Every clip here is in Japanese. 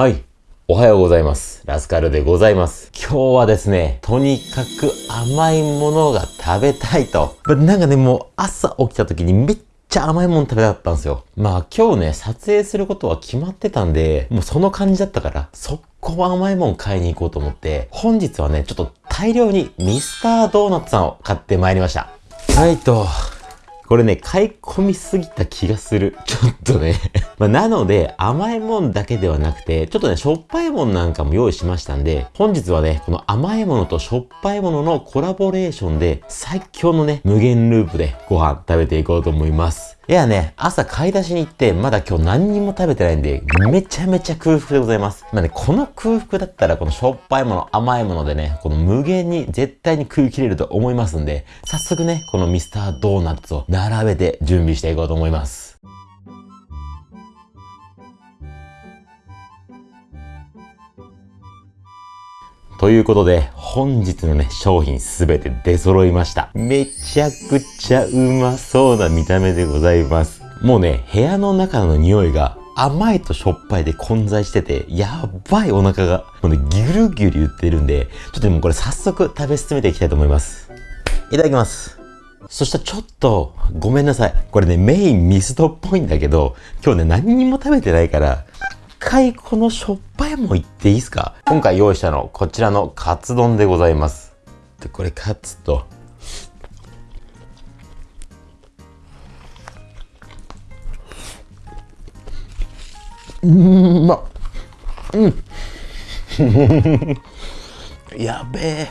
はい。おはようございます。ラスカルでございます。今日はですね、とにかく甘いものが食べたいと。なんかね、もう朝起きた時にめっちゃ甘いもの食べたかったんですよ。まあ今日ね、撮影することは決まってたんで、もうその感じだったから、速攻甘いもん買いに行こうと思って、本日はね、ちょっと大量にミスタードーナツさんを買ってまいりました。はいと、これね、買い込みすぎた気がする。ちょっとね。ま、なので、甘いもんだけではなくて、ちょっとね、しょっぱいもんなんかも用意しましたんで、本日はね、この甘いものとしょっぱいもののコラボレーションで、最強のね、無限ループでご飯食べていこうと思います。いやね、朝買い出しに行って、まだ今日何にも食べてないんで、めちゃめちゃ空腹でございます。まあね、この空腹だったら、このしょっぱいもの、甘いものでね、この無限に絶対に食い切れると思いますんで、早速ね、このミスタードーナツを並べて準備していこうと思います。ということで、本日のね、商品すべて出揃いました。めちゃくちゃうまそうな見た目でございます。もうね、部屋の中の匂いが甘いとしょっぱいで混在してて、やばいお腹が、もうね、ギュルギュル言ってるんで、ちょっともうこれ早速食べ進めていきたいと思います。いただきます。そしたらちょっと、ごめんなさい。これね、メインミスドっぽいんだけど、今日ね、何にも食べてないから、回このしょっぱいもんいっていいですか？今回用意したの、こちらのカツ丼でございます。で、これカツと、うん、まっ。うん。やべえ。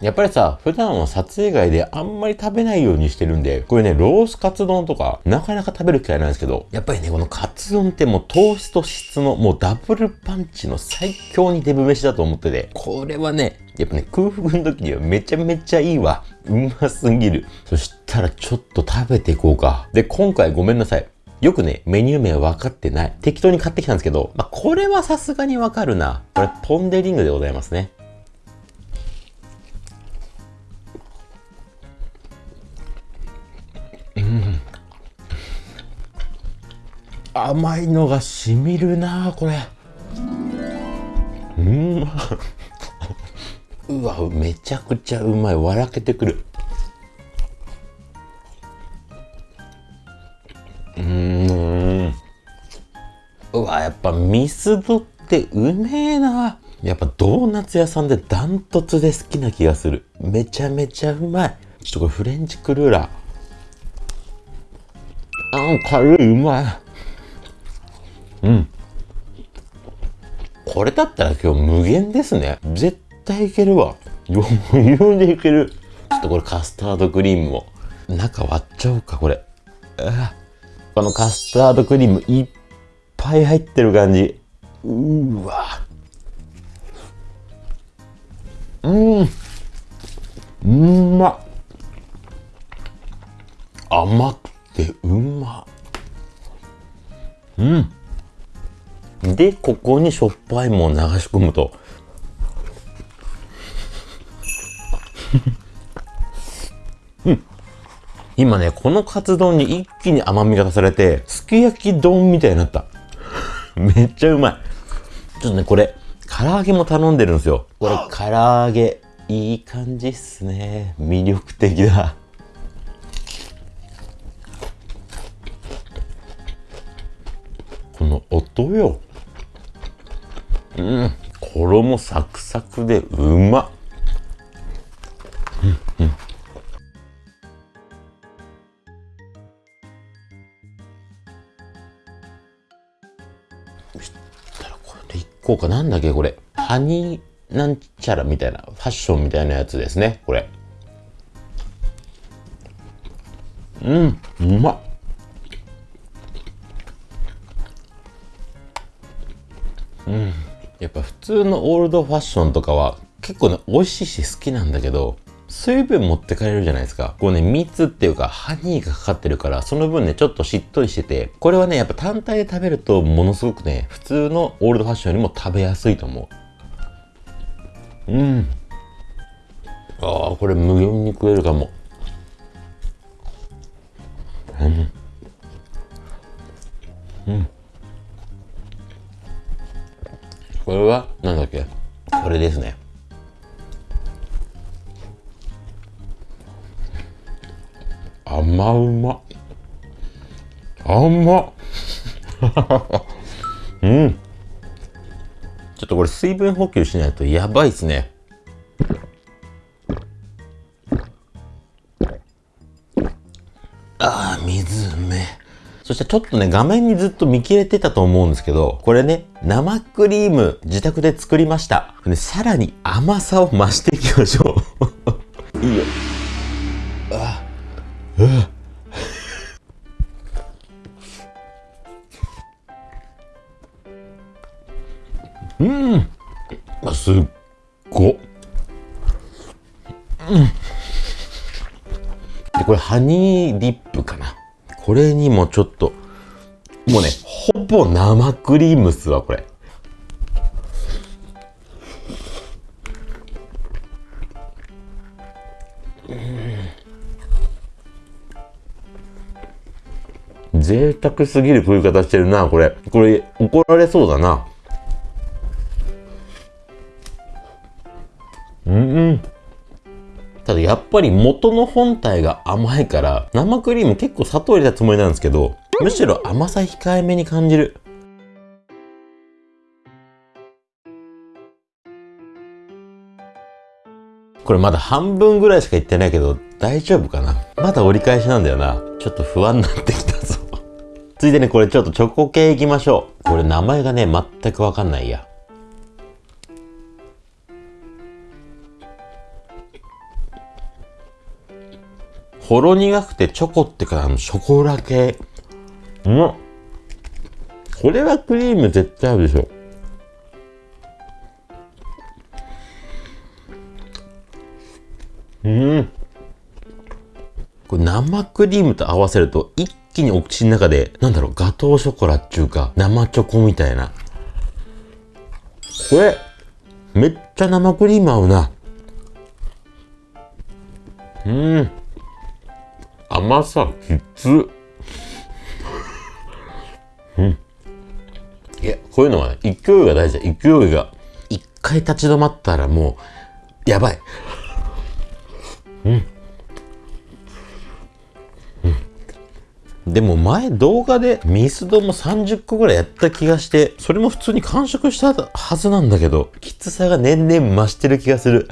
やっぱりさ、普段は撮影外であんまり食べないようにしてるんで、これね、ロースカツ丼とか、なかなか食べる機会ないんですけど、やっぱりね、このカツ丼ってもう糖質と脂質のもうダブルパンチの最強にデブ飯だと思ってて、これはね、やっぱね、空腹の時にはめちゃめちゃいいわ。うますぎる。そしたらちょっと食べていこうか。で、今回ごめんなさい。よくね、メニュー名分かってない。適当に買ってきたんですけど、まあ、これはさすがにわかるな。これ、ポンデリングでございますね。甘いのがしみるなこれ。うん。うわめちゃくちゃうまい。笑けてくる。うん。うわやっぱミスドってうめえな。やっぱドーナツ屋さんでダントツで好きな気がする。めちゃめちゃうまい。ちょっとこれフレンチクルーラー。あん軽いうまい。うん。これだったら今日無限ですね。絶対いけるわ。余裕でいける。ちょっとこれカスタードクリームも。中割っちゃおうか、これ。このカスタードクリームいっぱい入ってる感じ。うわ。うん。うんまっ。甘くてうまっ。うん。で、ここにしょっぱいもん流し込むと。うん。今ね、このカツ丼に一気に甘みが足されて、すき焼き丼みたいになった。めっちゃうまい。ちょっとね、これ、唐揚げも頼んでるんですよ。これ、唐揚げ、いい感じっすね。魅力的だ。この音よ。うん、衣サクサクでうまっ。うんうん。そしたらこれでいこうか。なんだっけこれ。ハニーなんちゃらみたいな、ファッションみたいなやつですね。これ。うん、うまっうん。やっぱ普通のオールドファッションとかは結構ね美味しいし好きなんだけど水分持ってかれるじゃないですか。こうね、蜜っていうか、ハニーがかかってるから、その分ね、ちょっとしっとりしてて、これはね、やっぱ単体で食べると、ものすごくね、普通のオールドファッションよりも食べやすいと思う。うん。ああ、これ無限に食えるかも。うん。うん。これは、なんだっけ？これですね。甘うま。甘っ。うん。ちょっとこれ水分補給しないとやばいっすね。そしてちょっとね、画面にずっと見切れてたと思うんですけど、これね、生クリーム自宅で作りました。でさらに甘さを増していきましょう。いいよ。うん。あ、すっご。うん。で、これ、ハニーディップ。これにもちょっと、もうね、ほぼ生クリームっすわ、これ。贅沢すぎる食い方してるな、これ。これ、怒られそうだな。うん。ただやっぱり元の本体が甘いから、生クリーム結構砂糖入れたつもりなんですけど、むしろ甘さ控えめに感じる。これまだ半分ぐらいしかいってないけど、大丈夫かな？まだ折り返しなんだよな。ちょっと不安になってきたぞ。ついでにこれちょっとチョコ系いきましょう。これ名前がね、全くわかんないや。ほろ苦くてチョコってか、あの、ショコラ系。うまこれはクリーム絶対あるでしょ。うん。これ生クリームと合わせると一気にお口の中で、なんだろう、ガトーショコラっていうか、生チョコみたいな。これ、めっちゃ生クリーム合うな。うん。甘さきつうん。いや、こういうのは、勢いが大事だ。勢いが。一回立ち止まったらもう、やばい。うん。うん。でも前動画でミスドも30個ぐらいやった気がして、それも普通に完食したはずなんだけど、きつさが年々増してる気がする。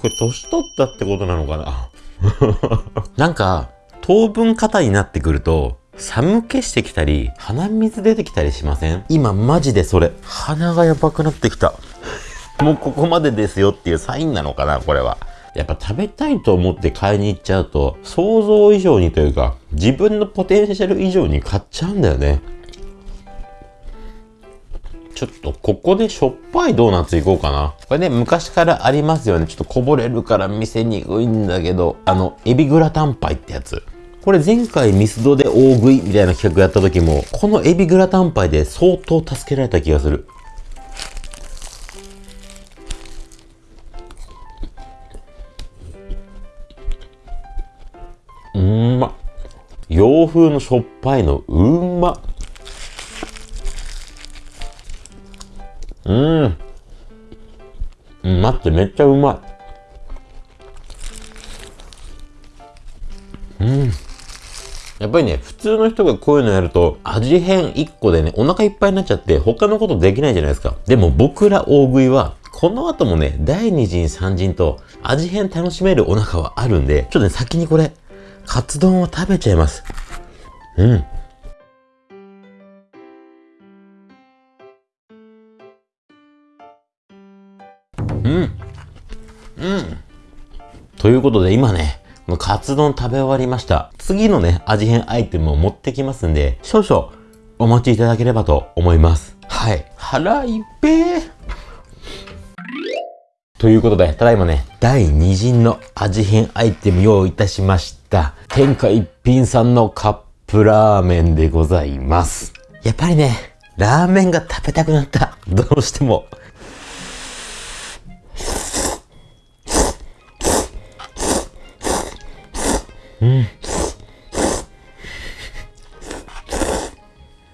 これ年取ったってことなのかな？なんか、当分肩になってくると、寒気してきたり、鼻水出てきたりしません？今マジでそれ、鼻がやばくなってきた。もうここまでですよっていうサインなのかな、これは。やっぱ食べたいと思って買いに行っちゃうと、想像以上にというか、自分のポテンシャル以上に買っちゃうんだよね。ちょっとここでしょっぱいドーナツいこうかな。これね、昔からありますよね。ちょっとこぼれるから見せにくいんだけど、あの、エビグラタンパイってやつ。これ前回ミスドで大食いみたいな企画やった時も、このエビグラタンパイで相当助けられた気がする。うんま。洋風のしょっぱいのうんま。うん。うん、待って、めっちゃうまい。うん。やっぱりね、普通の人がこういうのやると、味変1個でね、お腹いっぱいになっちゃって、他のことできないじゃないですか。でも僕ら大食いは、この後もね、第2陣3陣と、味変楽しめるお腹はあるんで、ちょっとね、先にこれ、カツ丼を食べちゃいます。うん。うん。うん。ということで今ね、このカツ丼食べ終わりました。次のね、味変アイテムを持ってきますんで、少々お待ちいただければと思います。はい。腹いっぺー。ということで、ただいまね、第2陣の味変アイテム用意いたしました。天下一品さんのカップラーメンでございます。やっぱりね、ラーメンが食べたくなった。どうしても。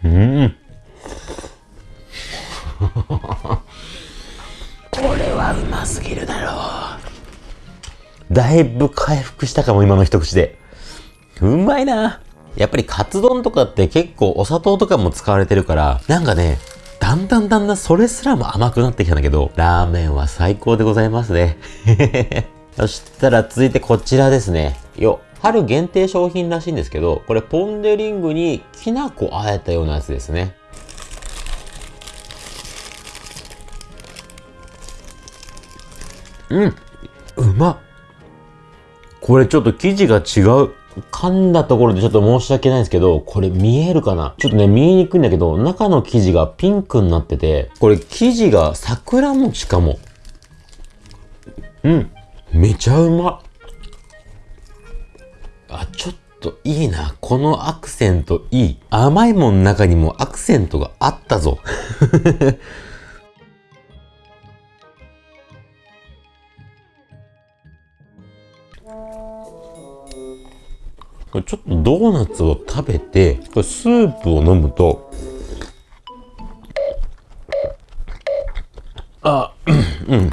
うん。これはうますぎるだろう。だいぶ回復したかも、今の一口で。うまいな。やっぱりカツ丼とかって結構お砂糖とかも使われてるから、なんかね、だんだんだんだんそれすらも甘くなってきたんだけど、ラーメンは最高でございますね。そしたら続いてこちらですね。よっ。春限定商品らしいんですけど、これポンデリングにきな粉あえたようなやつですね。うん。うまっ。これちょっと生地が違う。噛んだところでちょっと申し訳ないんですけど、これ見えるかな？ちょっとね、見えにくいんだけど、中の生地がピンクになってて、これ生地が桜餅かも。うん。めちゃうまっ。あ、ちょっといいな。このアクセントいい。甘いもん中にもアクセントがあったぞ。これちょっとドーナツを食べて、スープを飲むと、あ、うん。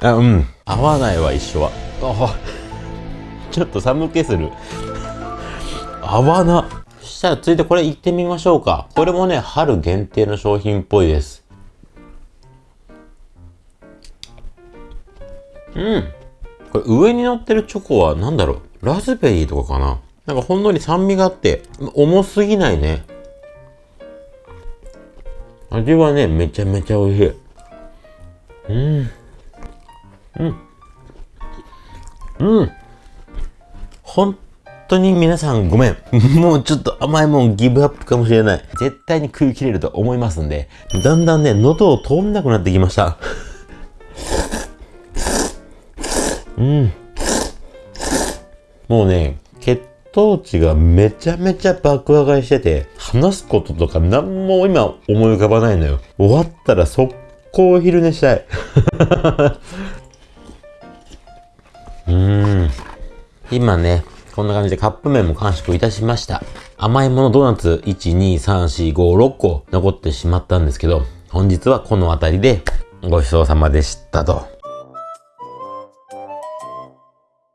あ、うん。合わないわ、一緒は。あ、ちょっと寒気する。合わな。そしたら続いてこれ行ってみましょうか。これもね、春限定の商品っぽいです。うん。これ上に乗ってるチョコは何だろう？ラズベリーとかかな？なんかほんのり酸味があって、重すぎないね。味はね、めちゃめちゃ美味しい。うん。うん。うん。本当に皆さんごめん。もうちょっと甘いもんギブアップかもしれない。絶対に食い切れると思いますんで、だんだんね、喉を通んなくなってきました。うん。もうね、血糖値がめちゃめちゃ爆上がりしてて、話すこととか何も今思い浮かばないのよ。終わったら速攻昼寝したい。今ね、こんな感じでカップ麺も完食いたしました。甘いものドーナツ1、2、3、4、5、6個残ってしまったんですけど、本日はこの辺りでごちそうさまでしたと。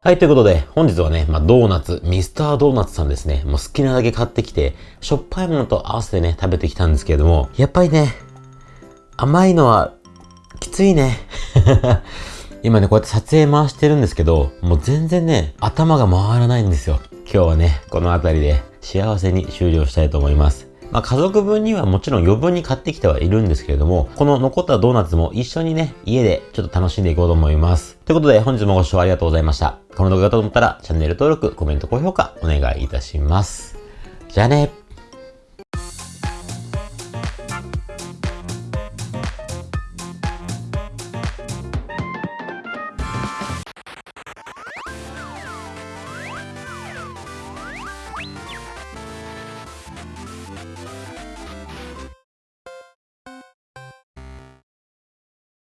はい、ということで、本日はね、まあ、ドーナツ、ミスタードーナツさんですね、もう好きなだけ買ってきて、しょっぱいものと合わせてね、食べてきたんですけれども、やっぱりね、甘いのは、きついね。今ね、こうやって撮影回してるんですけど、もう全然ね、頭が回らないんですよ。今日はね、この辺りで幸せに終了したいと思います。まあ、家族分にはもちろん余分に買ってきてはいるんですけれども、この残ったドーナツも一緒にね、家でちょっと楽しんでいこうと思います。ということで本日もご視聴ありがとうございました。この動画がと思ったらチャンネル登録、コメント、高評価お願いいたします。じゃあね。